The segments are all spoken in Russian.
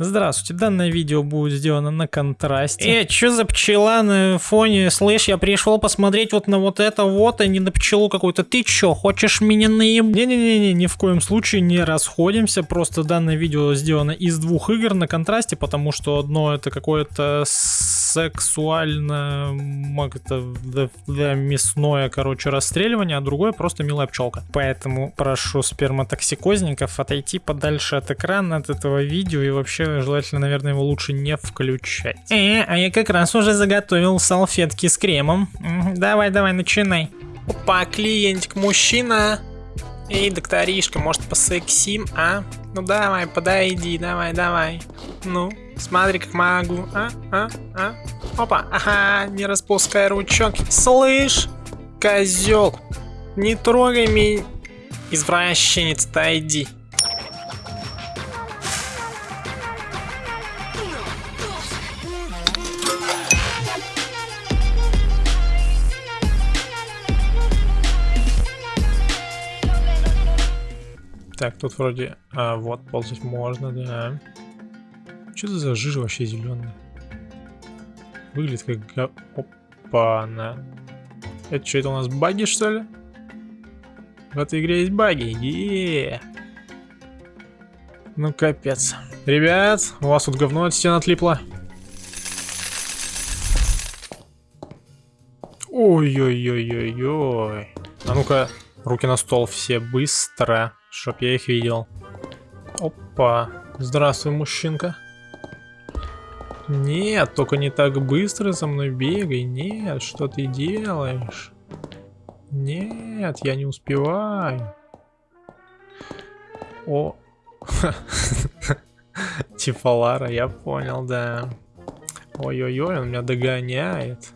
Здравствуйте, данное видео будет сделано на контрасте. Э, чё за пчела на фоне? Слышь, я пришел посмотреть вот на вот это вот, а не на пчелу какую-то. Ты чё, хочешь меня наеб... Не-не-не, ни в коем случае не расходимся, просто данное видео сделано из двух игр на контрасте, потому что одно это какое-то сексуально это, да, да, мясное, короче, расстреливание, а другое просто милая пчелка. Поэтому прошу сперматоксикозников отойти подальше от экрана, от этого видео и вообще желательно, наверное, его лучше не включать. Э, а я как раз уже заготовил салфетки с кремом. Давай, давай, начинай. Опа, клиентик, мужчина. Эй, докторишка, может посексим, а? Ну давай, подойди, давай, давай. Ну, смотри, как могу. А, а, а. Опа, ага, не распускай ручок. Слышь, козел, не трогай меня. Извращенец, отойди. Так, тут вроде... А, вот, ползать можно, да. Что за жижа вообще зеленая? Выглядит как... Опа, на. Это что, это у нас баги, что ли? В этой игре есть баги. Еее. Ну, капец. Ребят, у вас тут говно от стен отлипло. Ой-ой-ой-ой-ой. А ну-ка, руки на стол все быстро. Чтоб я их видел. Опа. Здравствуй, мужчинка. Нет, только не так быстро за мной бегай. Нет, что ты делаешь? Нет, я не успеваю. О. Типа Лара, я понял, да. Ой-ой-ой, он меня догоняет.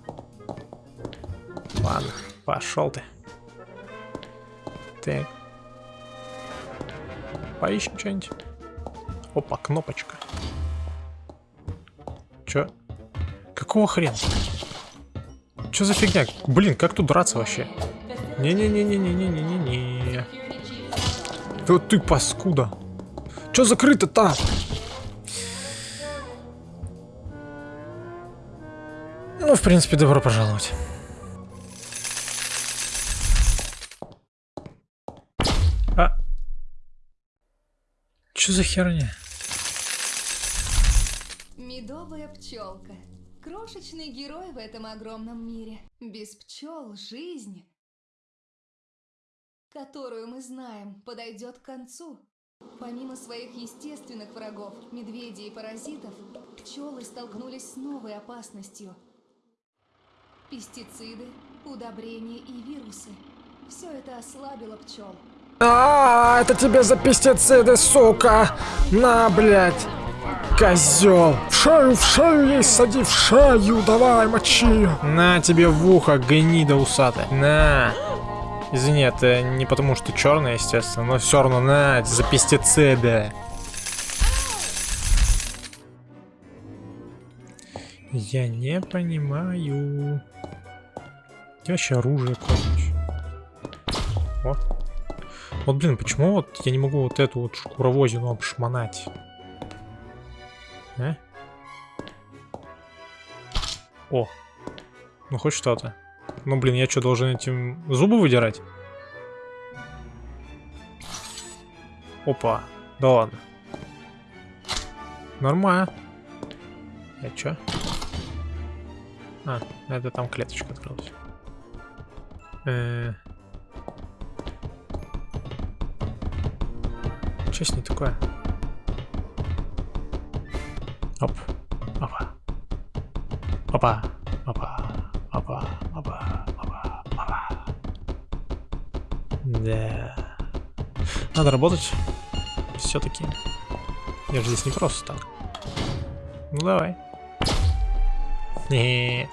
Ладно, пошел ты. Так, Поищем что-нибудь. Опа, кнопочка. Чё? Какого хрена? Чё за фигня? Блин, как тут драться вообще? Не-не-не-не-не-не-не-не. Вот ты паскуда. Чё закрыто-то? Ну, в принципе, добро пожаловать. Что за херня? Медовая пчелка. Крошечный герой в этом огромном мире. Без пчел жизнь, которую мы знаем, подойдет к концу. Помимо своих естественных врагов, медведей и паразитов, пчелы столкнулись с новой опасностью. Пестициды, удобрения и вирусы. Все это ослабило пчел. А, это тебе за пестициды, сука! На, блядь! Козел! В шею, в шею ей сади, в шею! Давай, мочи! На тебе в ухо, гнида усатая! На! Извини, это не потому, что черный, естественно, но все равно на, за пестициды. Я не понимаю. Где вообще оружие, короче? О. Вот, блин, почему вот я не могу вот эту вот шкуровозину обшмонать? А? О. Ну, хоть что-то. Ну, блин, я что, должен этим зубы выдирать? Опа. Да ладно. Нормально. Я чё? А, это там клеточка открылась. Э -э Что с ней такое? Оп. Опа. Опа. Опа. Опа. Опа. Опа. Опа. Да. Надо работать. Все-таки. Я же здесь не просто так. Ну давай. Не.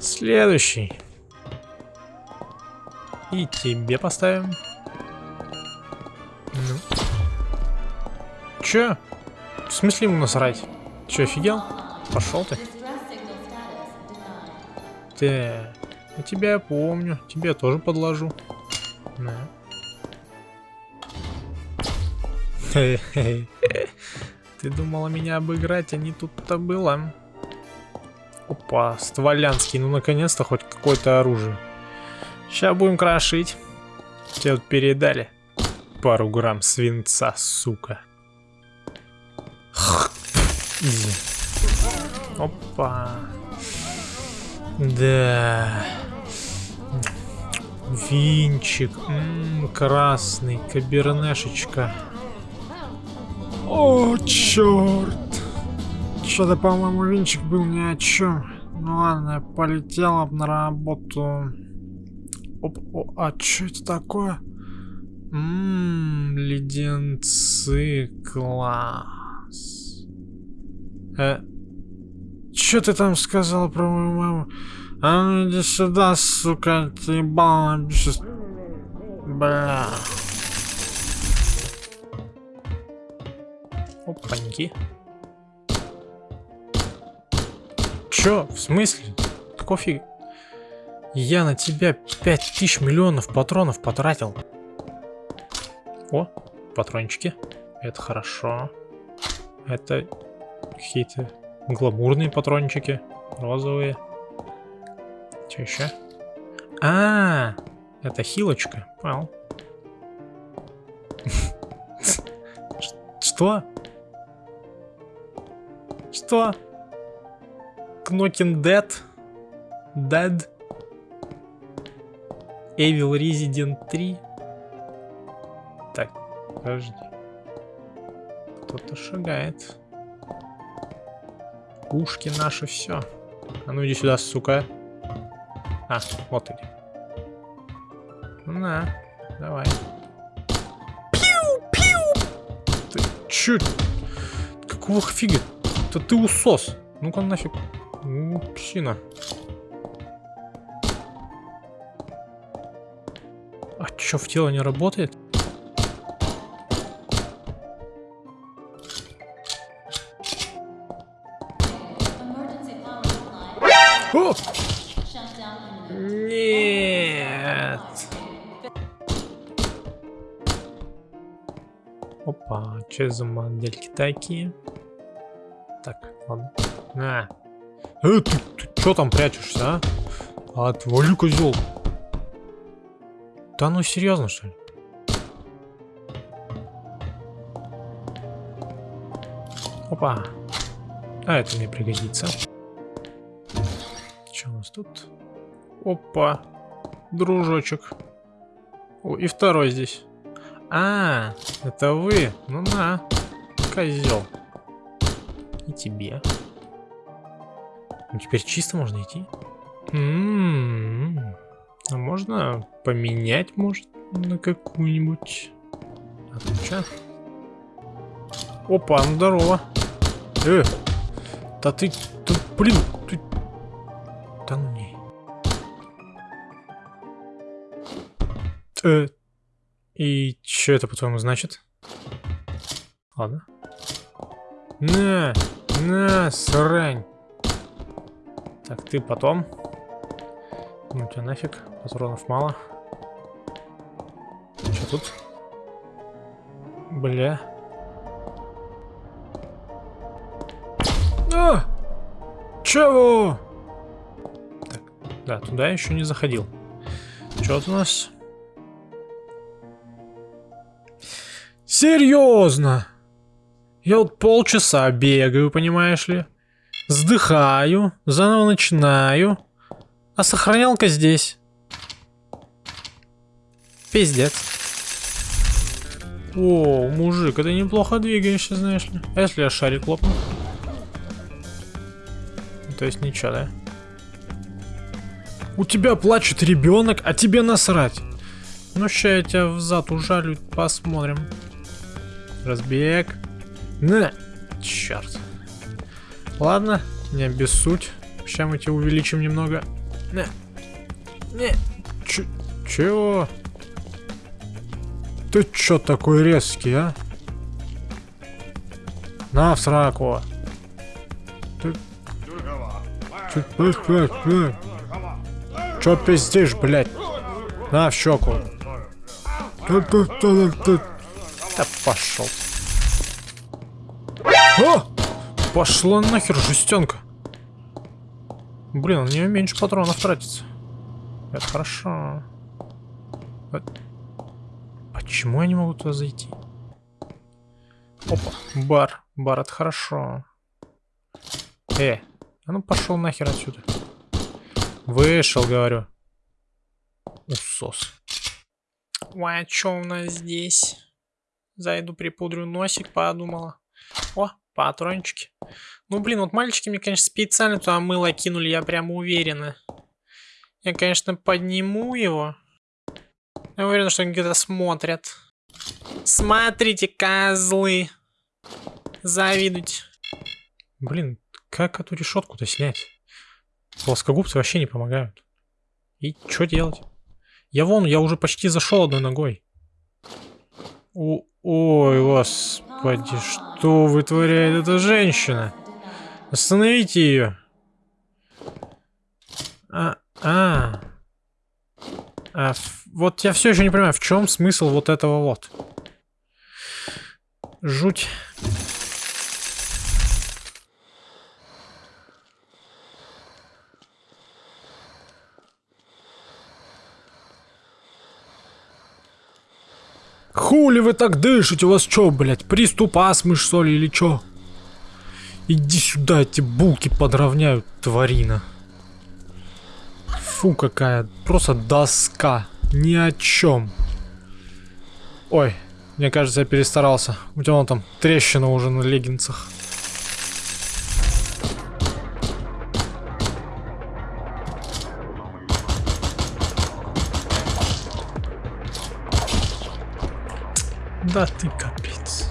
Следующий. И тебе поставим. Че? Смысле ему насрать? Че, офигел? Пошел ты. Ты, я тебя помню. Тебе я тоже подложу. На. Ты думала меня обыграть, а не тут-то было. Опа, стволянский, ну наконец-то хоть какое-то оружие. Сейчас будем крошить. Тебе вот передали пару грамм свинца, сука. Изи. Опа. Да. Винчик. М -м, красный. Кабернешечка. О, черт. Что-то, по-моему, винчик был ни о чем. Ну ладно, полетела на работу. Оп, о, а что это такое? Ммм, леденцы, класс. Э, ты там сказал про мою маму? А ну иди сюда, сука, ты ебала сейчас. Бля. Опаньки. Чё? В смысле? Какого фига? Я на тебя 5000 миллионов патронов потратил. О, патрончики. Это хорошо. Это какие-то гламурные патрончики. Розовые. Что еще? А, -а, а, это хилочка. Понял. Что? Что? Knocking Dead? Dead? Evil Resident 3? Так, подожди. Кто-то шагает. Пушки наши, все. А ну иди сюда, сука. А, вот иди. На, давай. Пиу-пиу! Ты чё? Какого фига? Это ты усос. Ну-ка нафиг. Ну, псина. А чё, в тело не работает? Опа, что за модельки такие? Так, ладно. На. Э, ты, ты что там прячешься, а? Отвали, козел. Да ну серьезно, что ли? Опа. А это мне пригодится нас тут? Опа. Дружочек. О, и второй здесь. А, это вы. Ну на. Козел. И тебе. Ну, теперь чисто можно идти. М -м -м. А можно поменять, может, на какую-нибудь? А тут что? Опа, ну здорово. Э, да ты, ты блин, ты да ну не. Э, и что это, по-твоему, значит? Ладно. На, на, срань. Так, ты потом. Ну тебя нафиг, патронов мало. Что тут? Бля. А! Чего? Да, туда еще не заходил. Что у нас? Серьезно? Я вот полчаса бегаю, понимаешь ли? Сдыхаю, заново начинаю. А сохранялка здесь. Пиздец. О, мужик, ты неплохо двигаешься, знаешь ли. А если я шарик лопну? То есть ничего, да? У тебя плачет ребенок, а тебе насрать. Ну, ща я тебя в зад ужалю, посмотрим. Разбег. На! Черт. Ладно, не обессудь. Сейчас мы тебя увеличим немного. На. Не. Ч чего? Ты чё такой резкий, а? На, в сраку. Чё пиздишь, блядь? На, в щеку. Да пошел. О! Пошла нахер жестенка. Блин, у нее меньше патронов тратится. Это хорошо. А- Почему я не могу туда зайти? Опа, бар. Бар, это хорошо. Э, а ну пошел нахер отсюда. Вышел, говорю. Усос. Ой, а что у нас здесь? Зайду припудрю носик, подумала. О, патрончики. Ну, блин, вот мальчики мне, конечно, специально туда мыло кинули, я прямо уверена. Я, конечно, подниму его. Я уверен, что они где-то смотрят. Смотрите, козлы. Завидуйте. Блин, как эту решетку-то снять? Плоскогубцы вообще не помогают. И что делать? Я вон, я уже почти зашел одной ногой. О, ой, господи, что вытворяет эта женщина? Остановите ее. А, а. а вот я все еще не понимаю, в чем смысл вот этого вот. Жуть. Хули вы так дышите? У вас что, блядь, приступ астмы, что ли, или что? Иди сюда, эти булки подровняют, тварина. Фу, какая, просто доска. Ни о чем. Ой, мне кажется, я перестарался. У тебя вон там трещина уже на леггинсах. Да ты капец.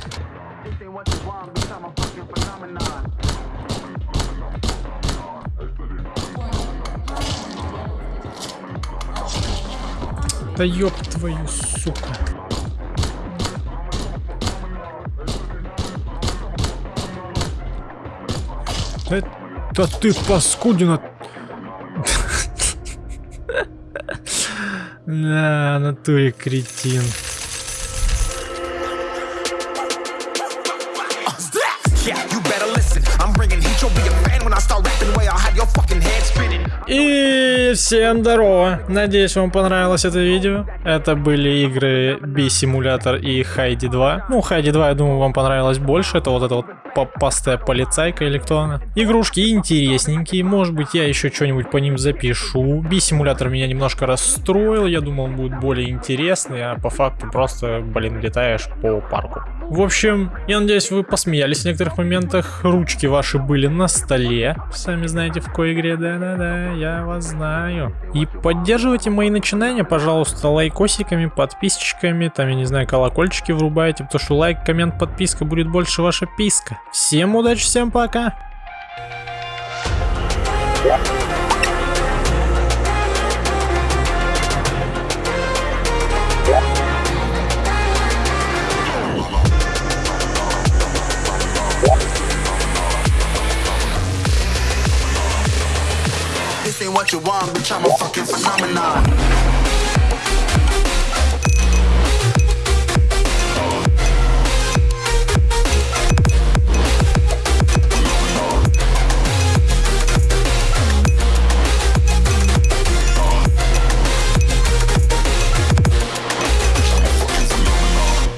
Да ёб твою сука. Это ты паскудина. На натуре кретин. И всем здорово! Надеюсь, вам понравилось это видео. Это были игры B-симулятор и Хайди 2. Ну, Хайди 2, я думаю, вам понравилось больше. Это вот эта вот попастая полицайка или кто она. Игрушки интересненькие. Может быть, я еще что-нибудь по ним запишу. B-симулятор меня немножко расстроил. Я думал, он будет более интересный, а по факту просто, блин, летаешь по парку. В общем, я надеюсь, вы посмеялись в некоторых моментах. Ручки ваши были на столе. Сами знаете, в какой игре. Да-да-да, я вас знаю. И поддерживайте мои начинания, пожалуйста, лайкосиками, подписчиками, там, я не знаю, колокольчики врубайте, потому что лайк, коммент, подписка будет больше ваша писка. Всем удачи, всем пока! This what you want, bitch, I'm a fucking phenomenon.